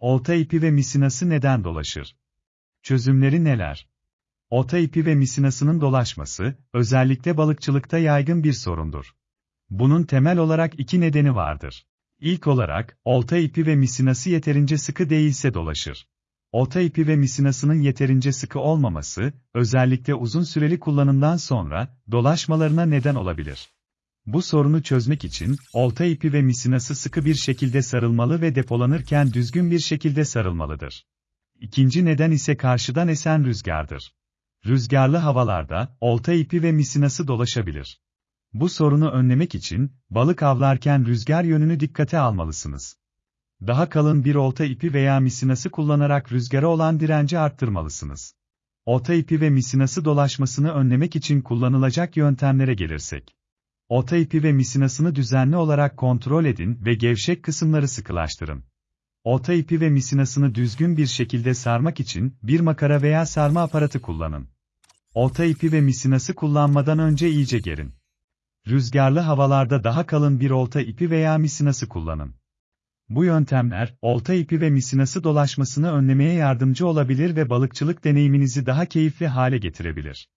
Olta ipi ve misinası neden dolaşır? Çözümleri neler? Olta ipi ve misinasının dolaşması, özellikle balıkçılıkta yaygın bir sorundur. Bunun temel olarak iki nedeni vardır. İlk olarak, olta ipi ve misinası yeterince sıkı değilse dolaşır. Olta ipi ve misinasının yeterince sıkı olmaması, özellikle uzun süreli kullanımdan sonra, dolaşmalarına neden olabilir. Bu sorunu çözmek için, olta ipi ve misinası sıkı bir şekilde sarılmalı ve depolanırken düzgün bir şekilde sarılmalıdır. İkinci neden ise karşıdan esen rüzgardır. Rüzgarlı havalarda, olta ipi ve misinası dolaşabilir. Bu sorunu önlemek için, balık avlarken rüzgar yönünü dikkate almalısınız. Daha kalın bir olta ipi veya misinası kullanarak rüzgara olan direnci arttırmalısınız. Olta ipi ve misinası dolaşmasını önlemek için kullanılacak yöntemlere gelirsek. Olta ipi ve misinasını düzenli olarak kontrol edin ve gevşek kısımları sıkılaştırın. Olta ipi ve misinasını düzgün bir şekilde sarmak için bir makara veya sarma aparatı kullanın. Olta ipi ve misinası kullanmadan önce iyice gerin. Rüzgarlı havalarda daha kalın bir olta ipi veya misinası kullanın. Bu yöntemler, olta ipi ve misinası dolaşmasını önlemeye yardımcı olabilir ve balıkçılık deneyiminizi daha keyifli hale getirebilir.